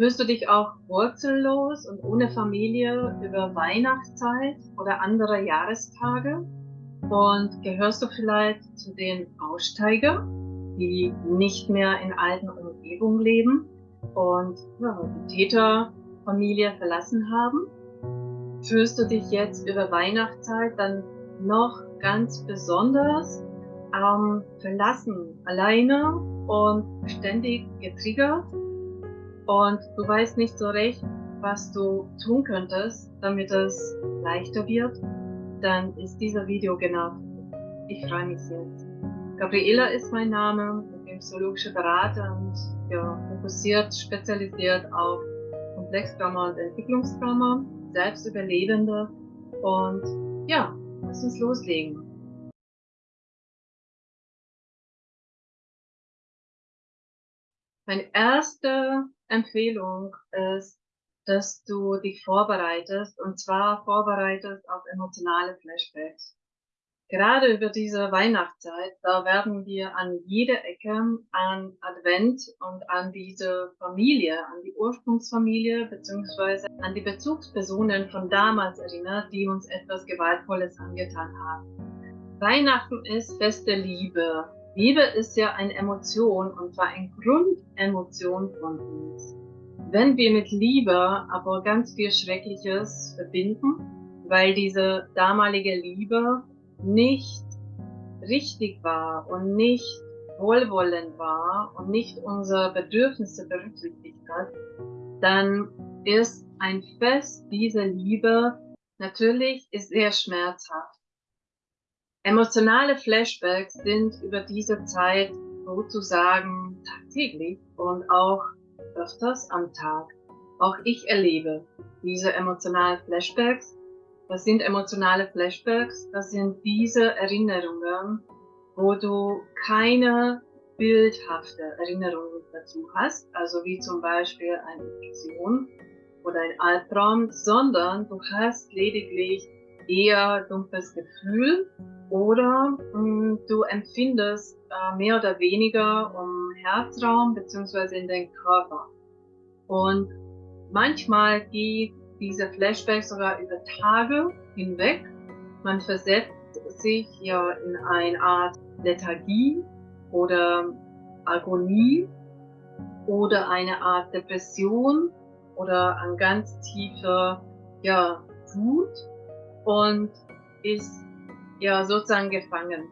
Fühlst du dich auch wurzellos und ohne Familie über Weihnachtszeit oder andere Jahrestage? Und gehörst du vielleicht zu den Aussteiger, die nicht mehr in alten Umgebungen leben und ja, die Täterfamilie verlassen haben? Fühlst du dich jetzt über Weihnachtszeit dann noch ganz besonders ähm, verlassen, alleine und ständig getriggert? Und du weißt nicht so recht, was du tun könntest, damit es leichter wird, dann ist dieser Video genau. Ich freue mich jetzt. Gabriela ist mein Name, ich bin psychologische Berater und ja, fokussiert, spezialisiert auf Komplextrauma und Entwicklungstrauma, Selbstüberlebende und ja, lass uns loslegen. Meine erste Empfehlung ist, dass du dich vorbereitest und zwar vorbereitest auf emotionale Flashbacks. Gerade über diese Weihnachtszeit, da werden wir an jeder Ecke an Advent und an diese Familie, an die Ursprungsfamilie beziehungsweise an die Bezugspersonen von damals erinnert, die uns etwas Gewaltvolles angetan haben. Weihnachten ist Fest der Liebe, Liebe ist ja eine Emotion und zwar eine Grundemotion von uns. Wenn wir mit Liebe aber ganz viel Schreckliches verbinden, weil diese damalige Liebe nicht richtig war und nicht wohlwollend war und nicht unsere Bedürfnisse berücksichtigt hat, dann ist ein Fest dieser Liebe natürlich ist sehr schmerzhaft. Emotionale Flashbacks sind über diese Zeit sozusagen tagtäglich und auch öfters am Tag. Auch ich erlebe diese emotionalen Flashbacks. Was sind emotionale Flashbacks? Das sind diese Erinnerungen, wo du keine bildhafte Erinnerung dazu hast, also wie zum Beispiel eine Vision oder ein Albtraum, sondern du hast lediglich eher dumpfes Gefühl oder mh, hm, du empfindest äh, mehr oder weniger um Herzraum beziehungsweise in den Körper. Und manchmal geht diese Flashbacks sogar über Tage hinweg. Man versetzt sich ja in eine Art Lethargie oder Agonie oder eine Art Depression oder ein ganz tiefer ja, Wut und ist ja sozusagen gefangen.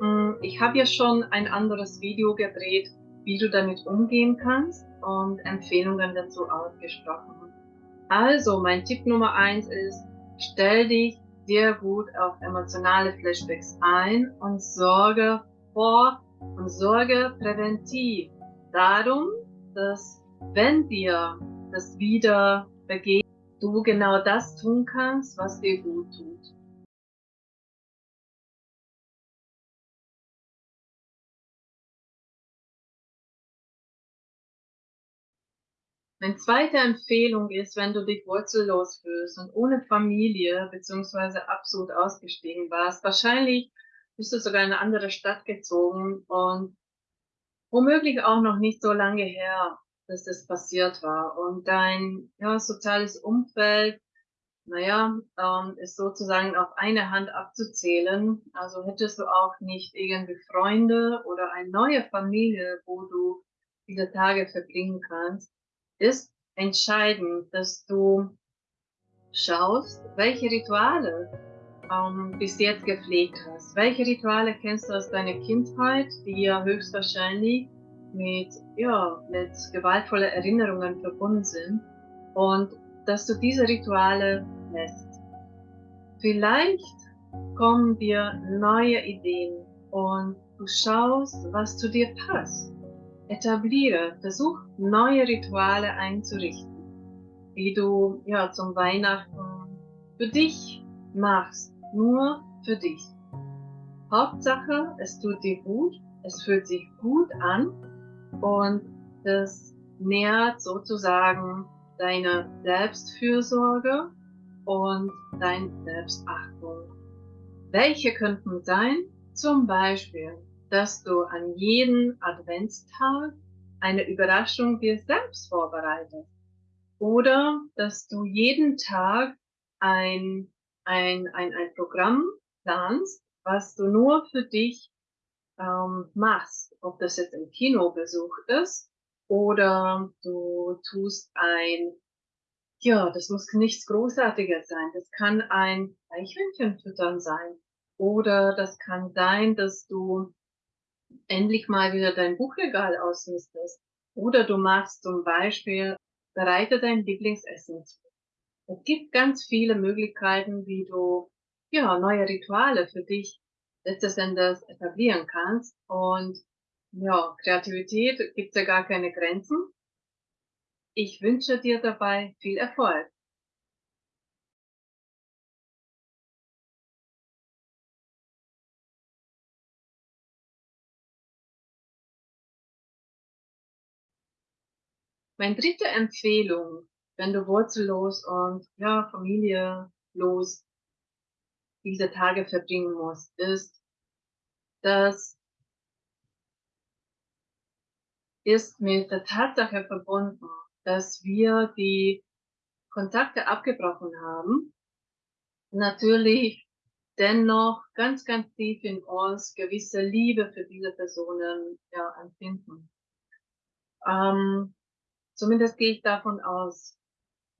Hm, ich habe ja schon ein anderes Video gedreht, wie du damit umgehen kannst und Empfehlungen dazu ausgesprochen. Also mein Tipp Nummer eins ist, stell dich sehr gut auf emotionale Flashbacks ein und sorge vor und sorge präventiv darum, dass wenn dir das wieder begeht, du genau das tun kannst, was dir gut tut. Meine zweite Empfehlung ist, wenn du dich wurzellos fühlst und ohne Familie bzw. absolut ausgestiegen warst, wahrscheinlich bist du sogar in eine andere Stadt gezogen und womöglich auch noch nicht so lange her, dass das passiert war. Und dein ja, soziales Umfeld, naja, ähm, ist sozusagen auf eine Hand abzuzählen. Also hättest du auch nicht irgendwie Freunde oder eine neue Familie, wo du diese Tage verbringen kannst ist entscheidend, dass du schaust, welche Rituale ähm, bis jetzt gepflegt hast. Welche Rituale kennst du aus deiner Kindheit, die ja höchstwahrscheinlich mit, ja, mit gewaltvollen Erinnerungen verbunden sind und dass du diese Rituale lässt. Vielleicht kommen dir neue Ideen und du schaust, was zu dir passt. Etabliere, versuch neue Rituale einzurichten, wie du ja zum Weihnachten für dich machst, nur für dich. Hauptsache, es tut dir gut, es fühlt sich gut an und das nährt sozusagen deine Selbstfürsorge und deine Selbstachtung. Welche könnten sein? Zum Beispiel dass du an jeden Adventstag eine Überraschung dir selbst vorbereitest. Oder dass du jeden Tag ein ein ein ein Programm planst, was du nur für dich, ähm, machst. Ob das jetzt ein Kinobesuch ist oder du tust ein ja, das muss nichts Großartiges sein. Das kann ein Eichhörnchen füttern sein. Oder das kann sein, dass du endlich mal wieder dein Buchregal ausmistest. Oder du machst zum Beispiel bereite dein Lieblingsessen zu. Es gibt ganz viele Möglichkeiten, wie du, ja, neue Rituale für dich letztes Endes etablieren kannst. Und ja, Kreativität gibt's ja gar keine Grenzen. Ich wünsche dir dabei viel Erfolg. Meine dritte Empfehlung, wenn du wurzellos und, ja, familielos diese Tage verbringen musst, ist dass ist mit der Tatsache verbunden, dass wir die Kontakte abgebrochen haben, natürlich dennoch ganz, ganz tief in uns gewisse Liebe für diese Personen, ja, empfinden. Ähm, zumindest gehe ich davon aus.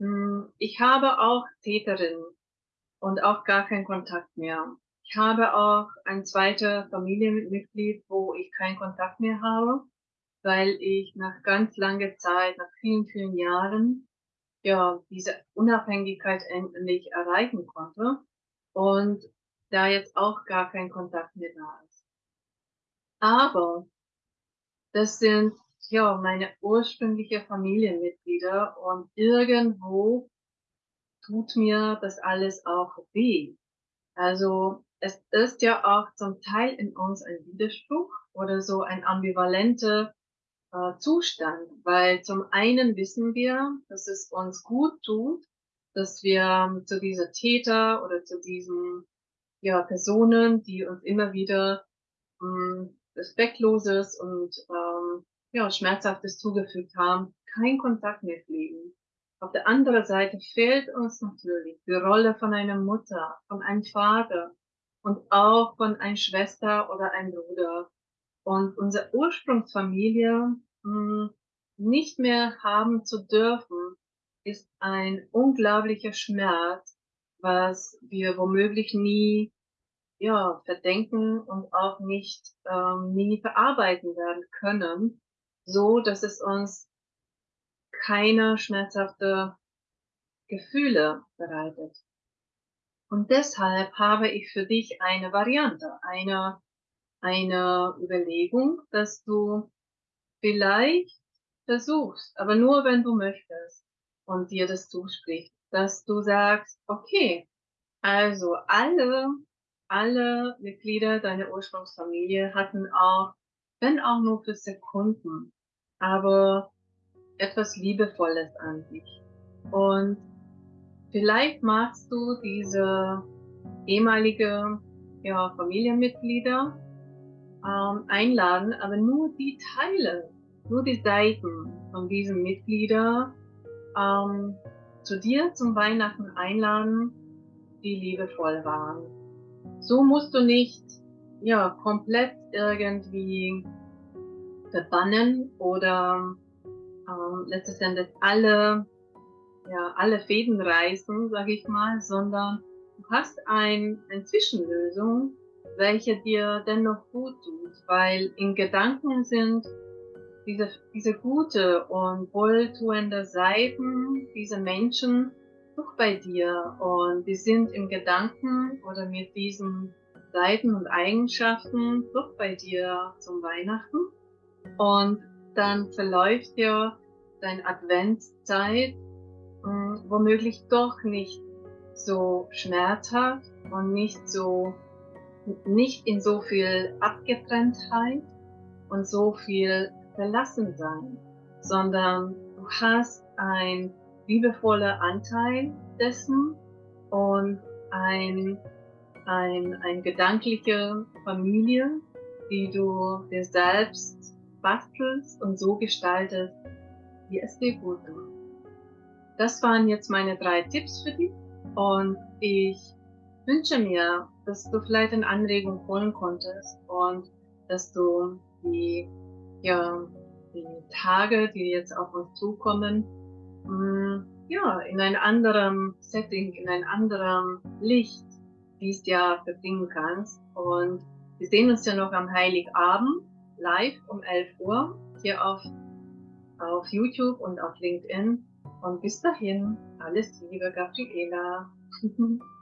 Hm, ich habe auch Täterinnen und auch gar keinen Kontakt mehr. Ich habe auch ein zweiter Familienmitglied, wo ich keinen Kontakt mehr habe, weil ich nach ganz langer Zeit, nach vielen, vielen Jahren, ja, diese Unabhängigkeit endlich erreichen konnte und da jetzt auch gar kein Kontakt mehr da ist. Aber das sind, ja, meine ursprüngliche Familienmitglieder und irgendwo tut mir das alles auch weh. Also, es ist ja auch zum Teil in uns ein Widerspruch oder so ein ambivalenter, äh, Zustand, weil zum einen wissen wir, dass es uns gut tut, dass wir zu dieser Täter oder zu diesen, ja, Personen, die uns immer wieder, hm, Respektloses und, ähm, ja, Schmerzhaftes zugefügt haben, keinen Kontakt mehr pflegen. Auf der anderen Seite fehlt uns natürlich die Rolle von einer Mutter, von einem Vater und auch von einer Schwester oder einem Bruder. Und unsere Ursprungsfamilie, hm, nicht mehr haben zu dürfen, ist ein unglaublicher Schmerz, was wir womöglich nie, ja, verdenken und auch nicht ähm, nie verarbeiten werden können, so dass es uns keine schmerzhafte Gefühle bereitet. Und deshalb habe ich für dich eine Variante, eine eine Überlegung, dass du vielleicht versuchst, aber nur wenn du möchtest und dir das zuspricht, dass du sagst: „Okay, also alle alle Mitglieder deiner Ursprungsfamilie hatten auch wenn auch nur für Sekunden, aber etwas Liebevolles an dich.“ Und vielleicht magst du diese ehemalige, ja, Familienmitglieder, ähm, einladen, aber nur die Teile, nur die Seiten von diesen Mitglieder, ähm, zu dir zum Weihnachten einladen, die liebevoll waren. So musst du nicht, ja, komplett irgendwie verbannen oder, ähm, letztes Endes alle ja, alle Fäden reißen, sage ich mal, sondern du hast ein ein Zwischenlösung, welche dir dennoch gut tut, weil in Gedanken sind diese diese gute und wohltuende Seiten dieser Menschen doch bei dir und die sind im Gedanken oder mit diesen Seiten und Eigenschaften doch bei dir zum Weihnachten. Und dann verläuft ja deine Adventszeit, hm, womöglich doch nicht so schmerzhaft und nicht so nicht in so viel Abgetrenntheit und so viel Verlassensein, sondern du hast ein liebevoller Anteil dessen und ein ein ein gedankliche Familie, die du dir selbst bastelst und so gestaltest, wie es dir gut tut. das waren jetzt meine drei Tipps für dich und ich wünsche mir, dass du vielleicht eine Anregung holen konntest und dass du die, ja, die Tage, die jetzt auf uns zukommen, hm, ja, in ein anderem Setting, in ein anderem Licht dieses Jahr verbringen kannst. Und wir sehen uns ja noch am Heiligabend live um 11 Uhr hier auf, auf YouTube und auf LinkedIn. Und bis dahin, alles Liebe, Gabriela.